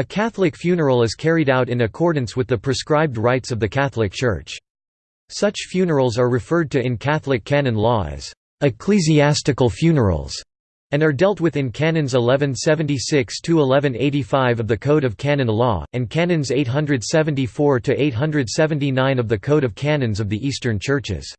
A Catholic funeral is carried out in accordance with the prescribed rites of the Catholic Church. Such funerals are referred to in Catholic canon law as ecclesiastical funerals and are dealt with in Canons 1176–1185 of the Code of Canon Law, and Canons 874–879 of the Code of Canons of the Eastern Churches.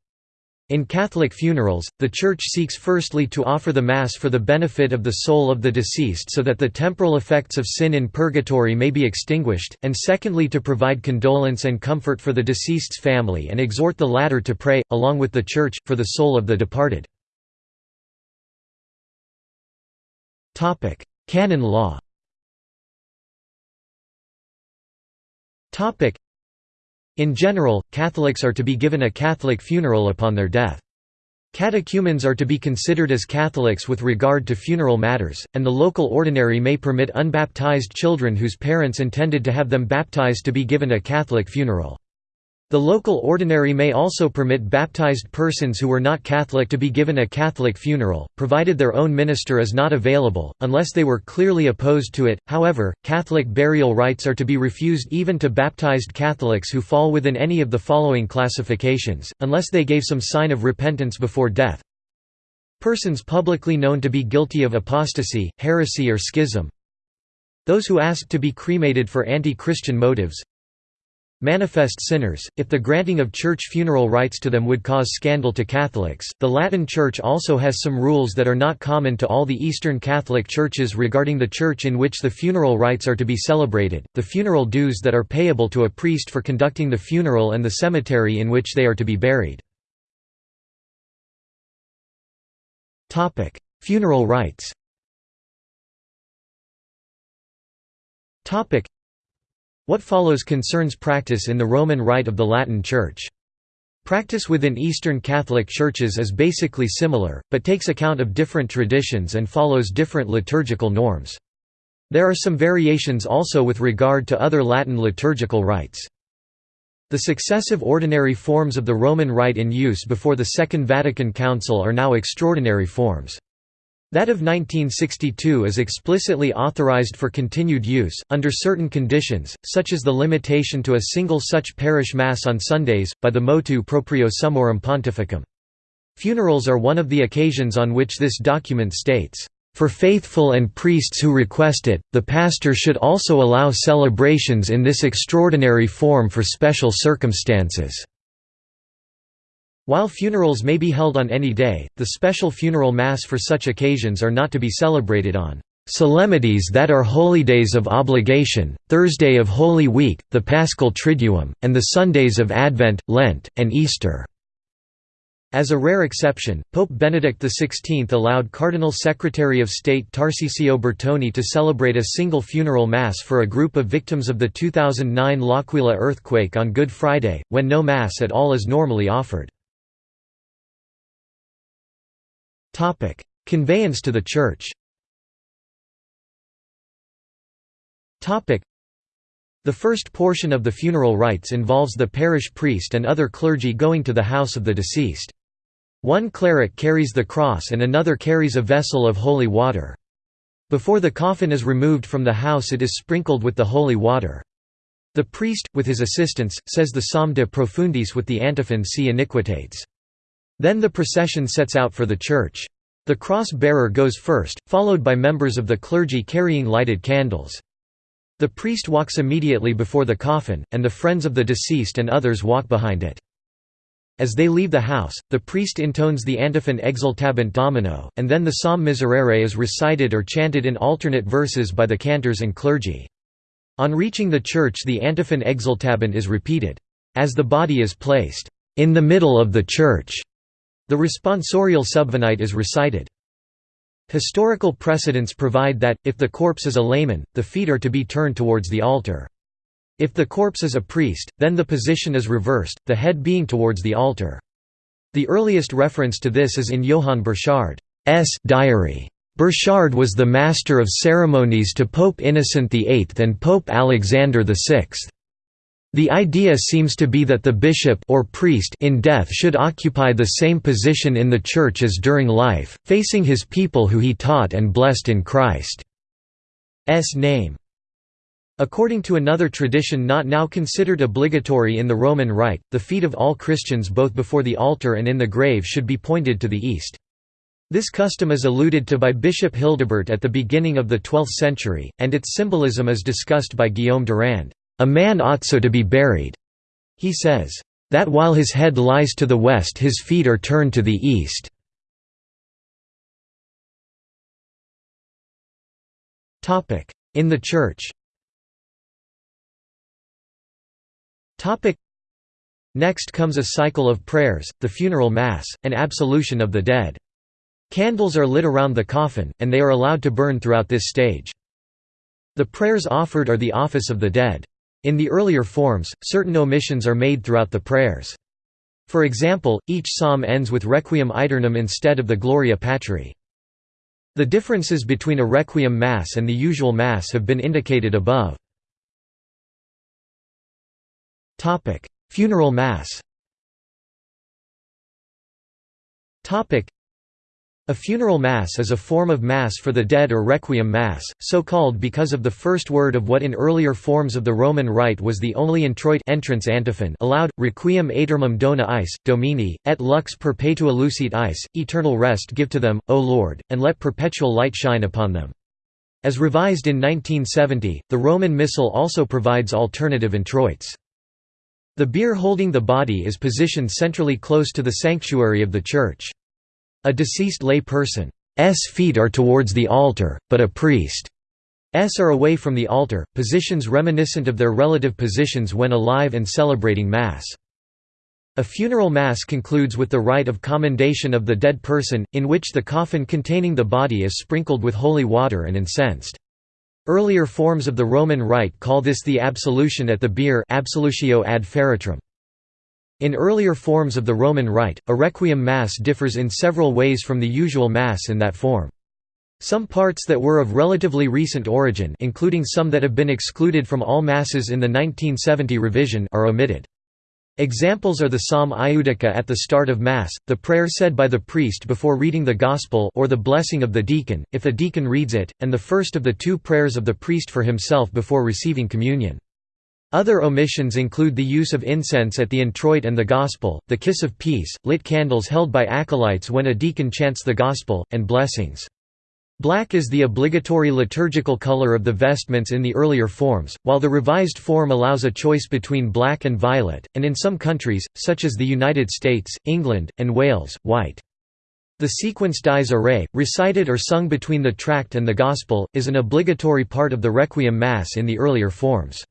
In Catholic funerals, the Church seeks firstly to offer the Mass for the benefit of the soul of the deceased so that the temporal effects of sin in purgatory may be extinguished, and secondly to provide condolence and comfort for the deceased's family and exhort the latter to pray, along with the Church, for the soul of the departed. Canon law In general, Catholics are to be given a Catholic funeral upon their death. Catechumens are to be considered as Catholics with regard to funeral matters, and the local ordinary may permit unbaptized children whose parents intended to have them baptized to be given a Catholic funeral. The local ordinary may also permit baptized persons who were not Catholic to be given a Catholic funeral, provided their own minister is not available, unless they were clearly opposed to it. However, Catholic burial rites are to be refused even to baptized Catholics who fall within any of the following classifications, unless they gave some sign of repentance before death. Persons publicly known to be guilty of apostasy, heresy or schism. Those who asked to be cremated for anti-Christian motives, manifest sinners, if the granting of church funeral rites to them would cause scandal to Catholics. The Latin Church also has some rules that are not common to all the Eastern Catholic churches regarding the church in which the funeral rites are to be celebrated, the funeral dues that are payable to a priest for conducting the funeral and the cemetery in which they are to be buried. Funeral rites what follows concerns practice in the Roman Rite of the Latin Church. Practice within Eastern Catholic churches is basically similar, but takes account of different traditions and follows different liturgical norms. There are some variations also with regard to other Latin liturgical rites. The successive ordinary forms of the Roman Rite in use before the Second Vatican Council are now extraordinary forms. That of 1962 is explicitly authorized for continued use, under certain conditions, such as the limitation to a single such parish mass on Sundays, by the motu proprio Summorum Pontificum. Funerals are one of the occasions on which this document states, "...for faithful and priests who request it, the pastor should also allow celebrations in this extraordinary form for special circumstances." While funerals may be held on any day, the special funeral mass for such occasions are not to be celebrated on solemnities that are holydays of obligation, Thursday of Holy Week, the Paschal Triduum, and the Sundays of Advent, Lent, and Easter. As a rare exception, Pope Benedict XVI allowed Cardinal Secretary of State Tarcisio Bertone to celebrate a single funeral mass for a group of victims of the 2009 L'Aquila earthquake on Good Friday, when no mass at all is normally offered. Topic: Conveyance to the Church. Topic: The first portion of the funeral rites involves the parish priest and other clergy going to the house of the deceased. One cleric carries the cross and another carries a vessel of holy water. Before the coffin is removed from the house it is sprinkled with the holy water. The priest, with his assistants, says the Psalm de Profundis with the antiphon Si iniquitates. Then the procession sets out for the church. The cross-bearer goes first, followed by members of the clergy carrying lighted candles. The priest walks immediately before the coffin, and the friends of the deceased and others walk behind it. As they leave the house, the priest intones the antiphon Exsultabunt Domino, and then the Psalm Miserere is recited or chanted in alternate verses by the cantors and clergy. On reaching the church the antiphon Exsultabunt is repeated. As the body is placed in the middle of the church, the responsorial subvenite is recited. Historical precedents provide that, if the corpse is a layman, the feet are to be turned towards the altar. If the corpse is a priest, then the position is reversed, the head being towards the altar. The earliest reference to this is in Johann Burchard's diary. Burchard was the master of ceremonies to Pope Innocent VIII and Pope Alexander VI. The idea seems to be that the bishop or priest in death should occupy the same position in the church as during life, facing his people who he taught and blessed in Christ's name. According to another tradition not now considered obligatory in the Roman Rite, the feet of all Christians both before the altar and in the grave should be pointed to the east. This custom is alluded to by Bishop Hildebert at the beginning of the 12th century, and its symbolism is discussed by Guillaume Durand. A man ought so to be buried, he says, that while his head lies to the west his feet are turned to the east. In the Church Next comes a cycle of prayers, the funeral mass, and absolution of the dead. Candles are lit around the coffin, and they are allowed to burn throughout this stage. The prayers offered are the office of the dead. In the earlier forms, certain omissions are made throughout the prayers. For example, each psalm ends with Requiem aeternam instead of the Gloria Patri. The differences between a Requiem Mass and the usual Mass have been indicated above. Funeral Mass a funeral mass is a form of mass for the dead or requiem mass, so called because of the first word of what in earlier forms of the Roman Rite was the only introit entrance antiphon allowed, requiem aeternam dona eis, domine, et lux perpetua luceat eis, eternal rest give to them, O Lord, and let perpetual light shine upon them. As revised in 1970, the Roman Missal also provides alternative introits. The bier holding the body is positioned centrally close to the sanctuary of the church. A deceased lay person's feet are towards the altar, but a priest's are away from the altar, positions reminiscent of their relative positions when alive and celebrating Mass. A funeral Mass concludes with the rite of commendation of the dead person, in which the coffin containing the body is sprinkled with holy water and incensed. Earlier forms of the Roman Rite call this the absolution at the bier absolutio ad feretrum. In earlier forms of the Roman Rite, a Requiem Mass differs in several ways from the usual Mass in that form. Some parts that were of relatively recent origin including some that have been excluded from all Masses in the 1970 revision are omitted. Examples are the Psalm Iudica at the start of Mass, the prayer said by the priest before reading the Gospel or the blessing of the deacon, if a deacon reads it, and the first of the two prayers of the priest for himself before receiving communion. Other omissions include the use of incense at the introit and the Gospel, the kiss of peace, lit candles held by acolytes when a deacon chants the Gospel, and blessings. Black is the obligatory liturgical color of the vestments in the earlier forms, while the revised form allows a choice between black and violet, and in some countries, such as the United States, England, and Wales, white. The sequence Dies Irae, recited or sung between the tract and the Gospel, is an obligatory part of the Requiem Mass in the earlier forms.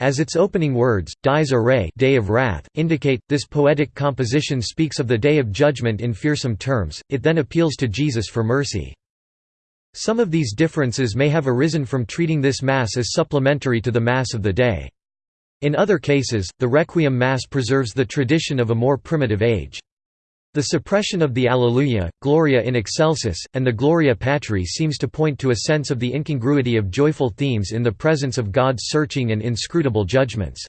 As its opening words, Dies Irae Day of Wrath, indicate, this poetic composition speaks of the Day of Judgment in fearsome terms, it then appeals to Jesus for mercy. Some of these differences may have arisen from treating this Mass as supplementary to the Mass of the day. In other cases, the Requiem Mass preserves the tradition of a more primitive age. The suppression of the Alleluia, Gloria in Excelsis, and the Gloria Patri seems to point to a sense of the incongruity of joyful themes in the presence of God's searching and inscrutable judgments.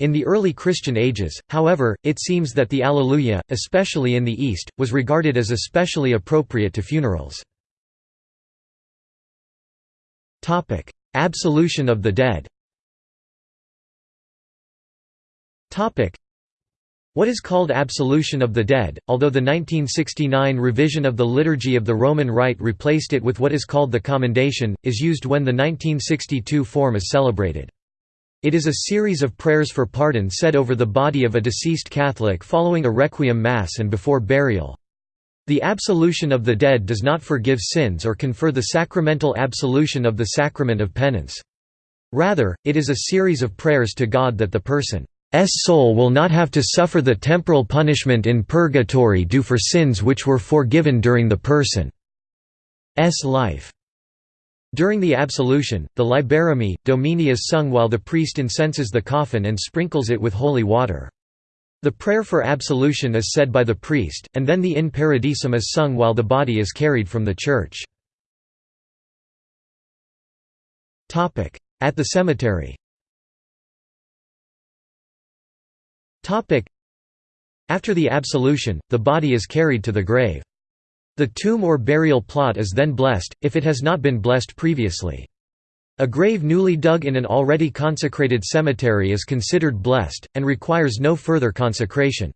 In the early Christian ages, however, it seems that the Alleluia, especially in the East, was regarded as especially appropriate to funerals. Absolution of the dead what is called absolution of the dead, although the 1969 revision of the Liturgy of the Roman Rite replaced it with what is called the Commendation, is used when the 1962 form is celebrated. It is a series of prayers for pardon said over the body of a deceased Catholic following a requiem mass and before burial. The absolution of the dead does not forgive sins or confer the sacramental absolution of the sacrament of penance. Rather, it is a series of prayers to God that the person's soul will not have to suffer the temporal punishment in purgatory due for sins which were forgiven during the person's life. During the absolution, the Libera me, Domine is sung while the priest incenses the coffin and sprinkles it with holy water. The prayer for absolution is said by the priest, and then the In Paradisum is sung while the body is carried from the church. At the cemetery After the absolution, the body is carried to the grave. The tomb or burial plot is then blessed, if it has not been blessed previously. A grave newly dug in an already consecrated cemetery is considered blessed, and requires no further consecration.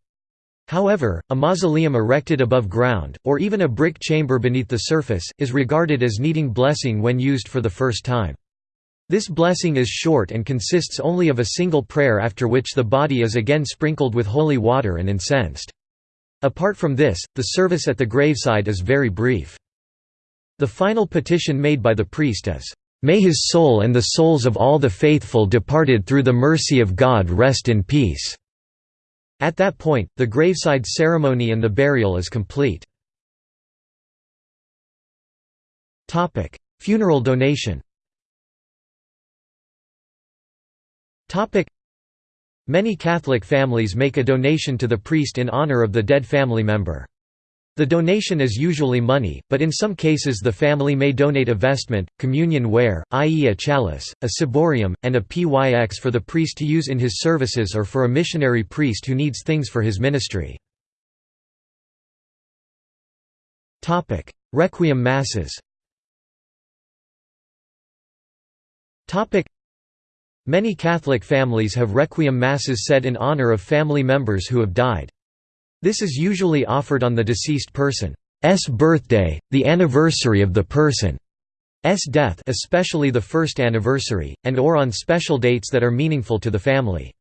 However, a mausoleum erected above ground, or even a brick chamber beneath the surface, is regarded as needing blessing when used for the first time. This blessing is short and consists only of a single prayer after which the body is again sprinkled with holy water and incensed. Apart from this, the service at the graveside is very brief. The final petition made by the priest is, "...may his soul and the souls of all the faithful departed through the mercy of God rest in peace." At that point, the graveside ceremony and the burial is complete. Funeral donation Many Catholic families make a donation to the priest in honor of the dead family member. The donation is usually money, but in some cases the family may donate a vestment, communion ware, i.e. a chalice, a ciborium, and a pyx for the priest to use in his services or for a missionary priest who needs things for his ministry. Requiem masses Many Catholic families have requiem masses said in honor of family members who have died. This is usually offered on the deceased person's birthday, the anniversary of the person's death especially the first anniversary, and or on special dates that are meaningful to the family.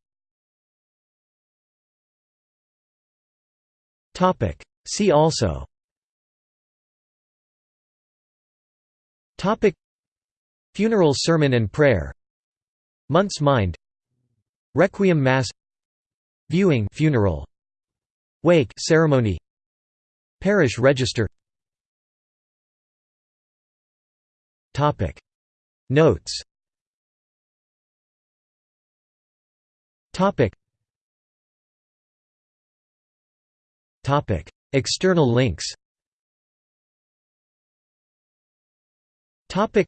See also Funeral sermon and prayer Month's Mind. Requiem Mass. Viewing funeral. Wake ceremony. Parish register. Topic. Notes. Topic. Topic. External links. Topic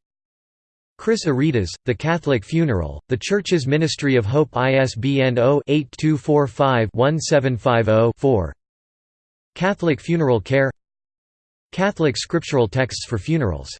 Chris Aretas, The Catholic Funeral, The Church's Ministry of Hope ISBN 0-8245-1750-4 Catholic Funeral Care. Catholic Scriptural Texts for Funerals